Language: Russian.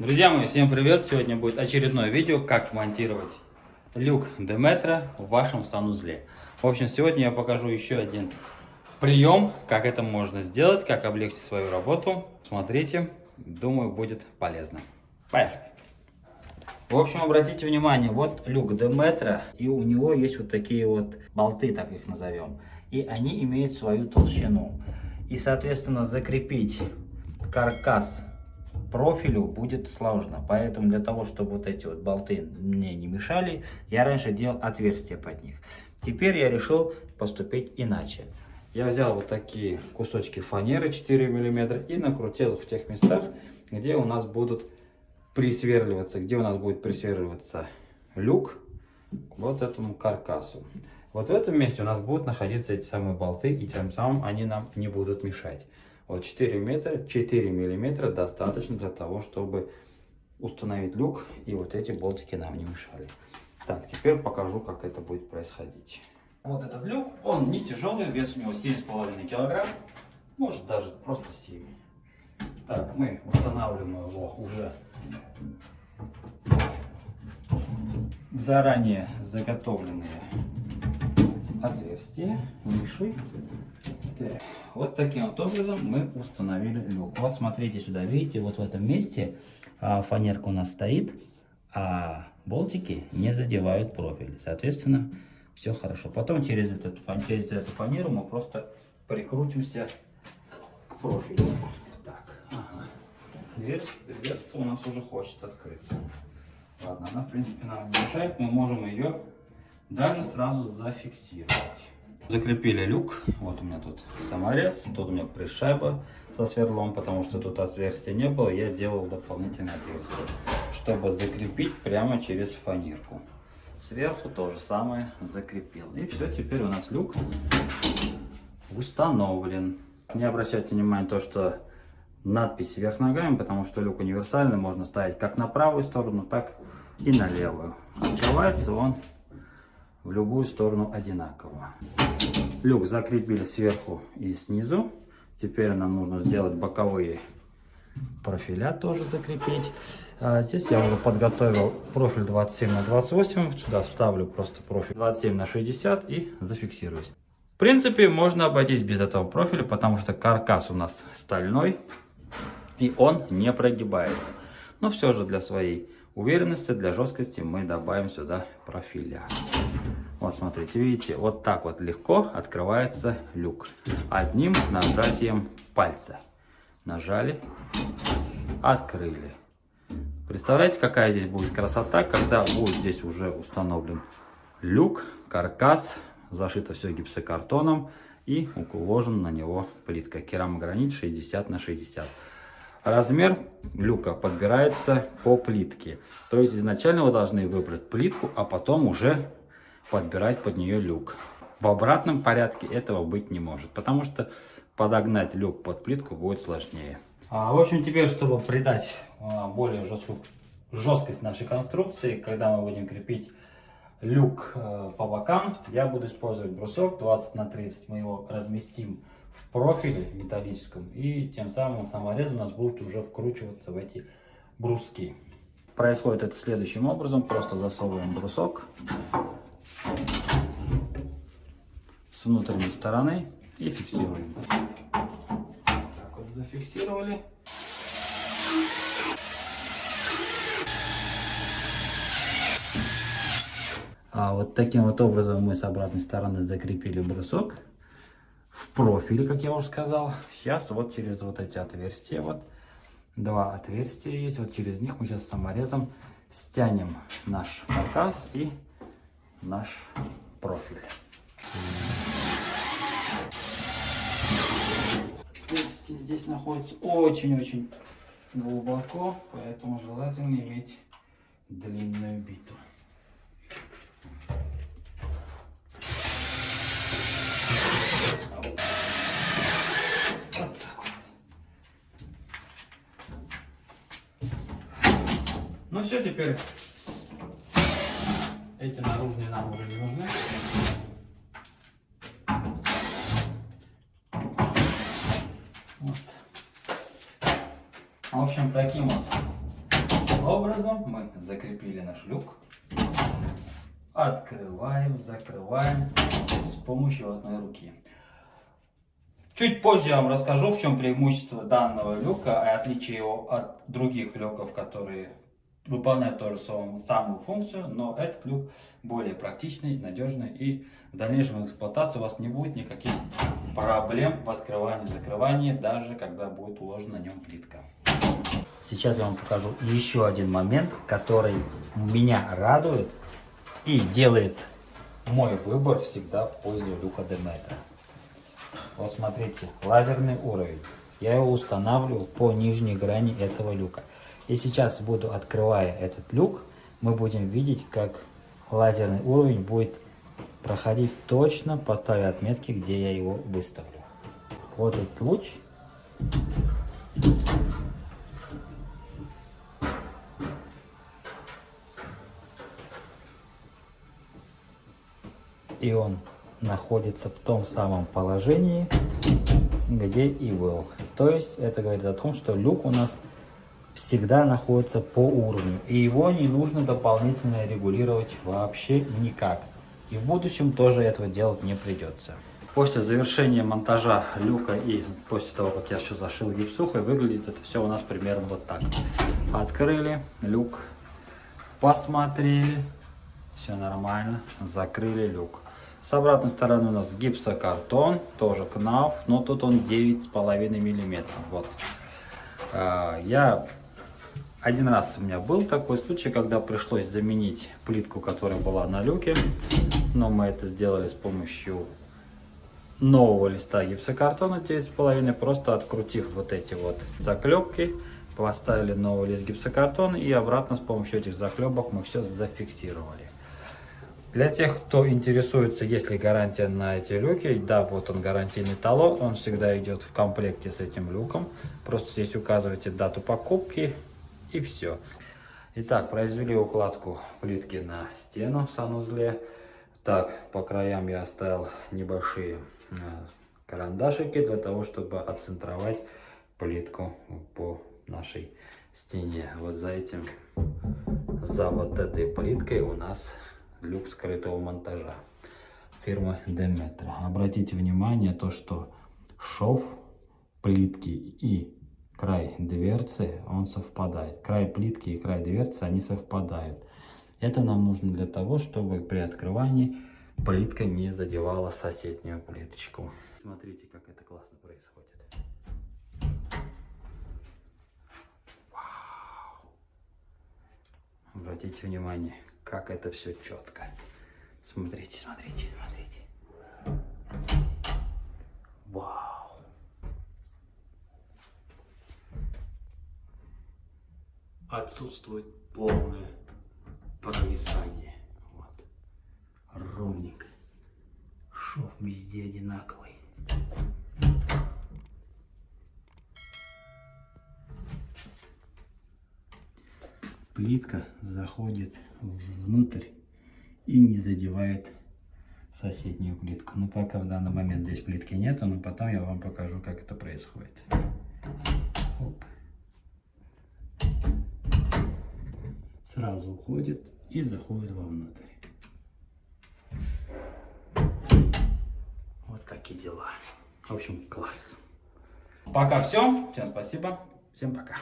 Друзья мои, всем привет! Сегодня будет очередное видео, как монтировать люк Деметра в вашем санузле. В общем, сегодня я покажу еще один прием, как это можно сделать, как облегчить свою работу. Смотрите, думаю, будет полезно. Поехали! В общем, обратите внимание, вот люк Деметра, и у него есть вот такие вот болты, так их назовем. И они имеют свою толщину. И, соответственно, закрепить каркас профилю будет сложно. Поэтому для того, чтобы вот эти вот болты мне не мешали, я раньше делал отверстия под них. Теперь я решил поступить иначе. Я взял вот такие кусочки фанеры 4 мм и накрутил их в тех местах, где у нас будут присверливаться, где у нас будет присверливаться люк вот этому каркасу. Вот в этом месте у нас будут находиться эти самые болты, и тем самым они нам не будут мешать. Вот 4 метра, 4 миллиметра достаточно для того, чтобы установить люк, и вот эти болтики нам не мешали. Так, теперь покажу, как это будет происходить. Вот этот люк, он не тяжелый, вес у него 7,5 килограмм, может даже просто 7. Так, мы устанавливаем его уже в заранее заготовленные отверстия, ниши. Так. Вот таким вот образом мы установили люк. Вот смотрите сюда, видите, вот в этом месте а, фанерка у нас стоит, а болтики не задевают профиль. Соответственно, все хорошо. Потом через, этот, через эту фанеру мы просто прикрутимся к профилю. Так, ага. Дверь, дверца у нас уже хочет открыться. Ладно, она в принципе нам не мешает, мы можем ее даже сразу зафиксировать. Закрепили люк. Вот у меня тут саморез, тут у меня пришайба со сверлом, потому что тут отверстия не было. Я делал дополнительное отверстие, чтобы закрепить прямо через фанерку. Сверху то же самое закрепил. И все, теперь у нас люк установлен. Не обращайте внимания то, что надпись вверх ногами, потому что люк универсальный, можно ставить как на правую сторону, так и на левую. Открывается он в любую сторону одинаково. Люк закрепили сверху и снизу. Теперь нам нужно сделать боковые профиля тоже закрепить. А здесь я уже подготовил профиль 27 на 28. Сюда вставлю просто профиль 27 на 60 и зафиксируюсь. В принципе, можно обойтись без этого профиля, потому что каркас у нас стальной и он не прогибается. Но все же для своей уверенности, для жесткости мы добавим сюда профиля. Вот смотрите, видите, вот так вот легко открывается люк. Одним нажатием пальца. Нажали, открыли. Представляете, какая здесь будет красота, когда будет здесь уже установлен люк, каркас, зашито все гипсокартоном и уложена на него плитка керамогранит 60 на 60. Размер люка подбирается по плитке. То есть изначально вы должны выбрать плитку, а потом уже подбирать под нее люк. В обратном порядке этого быть не может, потому что подогнать люк под плитку будет сложнее. А, в общем, теперь, чтобы придать а, более жесткую жесткость нашей конструкции, когда мы будем крепить люк а, по бокам, я буду использовать брусок 20 на 30. Мы его разместим в профиле металлическом, и тем самым саморез у нас будет уже вкручиваться в эти бруски. Происходит это следующим образом. Просто засовываем брусок с внутренней стороны и фиксируем. Так вот зафиксировали. А вот таким вот образом мы с обратной стороны закрепили брусок в профиле, как я уже сказал. Сейчас вот через вот эти отверстия, вот два отверстия есть, вот через них мы сейчас саморезом стянем наш каркас и наш профиль. Отверстие здесь находится очень-очень глубоко, поэтому желательно иметь длинную биту. Все, теперь эти наружные нам уже не нужны. Вот. В общем, таким вот образом мы закрепили наш люк. Открываем, закрываем с помощью одной руки. Чуть позже я вам расскажу, в чем преимущество данного люка и отличие его от других люков, которые выполняют ту же самую функцию, но этот люк более практичный, надежный и в дальнейшем эксплуатации у вас не будет никаких проблем в открывании закрывании, даже когда будет уложена на нем плитка. Сейчас я вам покажу еще один момент, который меня радует и делает мой выбор всегда в пользу люка Деметра. Вот смотрите, лазерный уровень. Я его устанавливаю по нижней грани этого люка. И сейчас буду, открывая этот люк, мы будем видеть, как лазерный уровень будет проходить точно по той отметке, где я его выставлю. Вот этот луч. И он находится в том самом положении, где и был. То есть это говорит о том, что люк у нас всегда находится по уровню. И его не нужно дополнительно регулировать вообще никак. И в будущем тоже этого делать не придется. После завершения монтажа люка и после того, как я все зашил гипсухой, выглядит это все у нас примерно вот так. Открыли люк, посмотрели, все нормально, закрыли люк. С обратной стороны у нас гипсокартон, тоже КНАФ, но тут он 9,5 миллиметров. Вот. А, я один раз у меня был такой случай, когда пришлось заменить плитку, которая была на люке. Но мы это сделали с помощью нового листа гипсокартона 9,5, просто открутив вот эти вот заклепки, поставили новый лист гипсокартона и обратно с помощью этих заклепок мы все зафиксировали. Для тех, кто интересуется, есть ли гарантия на эти люки, да, вот он гарантийный талон, он всегда идет в комплекте с этим люком. Просто здесь указываете дату покупки и все. Итак, произвели укладку плитки на стену в санузле. Так, по краям я оставил небольшие э, карандашики для того, чтобы отцентровать плитку по нашей стене. Вот за этим, за вот этой плиткой у нас люк скрытого монтажа фирмы Demetra. Обратите внимание то, что шов плитки и край дверцы, он совпадает. Край плитки и край дверцы, они совпадают. Это нам нужно для того, чтобы при открывании плитка не задевала соседнюю плиточку. Смотрите, как это классно происходит. Вау! Обратите внимание, как это все четко. Смотрите, смотрите, смотрите. Вау. Отсутствует полное провисание. Вот. Ровненько. Шов везде одинаковый. плитка заходит внутрь и не задевает соседнюю плитку. Ну, пока в данный момент здесь плитки нету, но потом я вам покажу, как это происходит. Сразу уходит и заходит вовнутрь. Вот такие дела. В общем, класс. Пока все. Всем спасибо. Всем пока.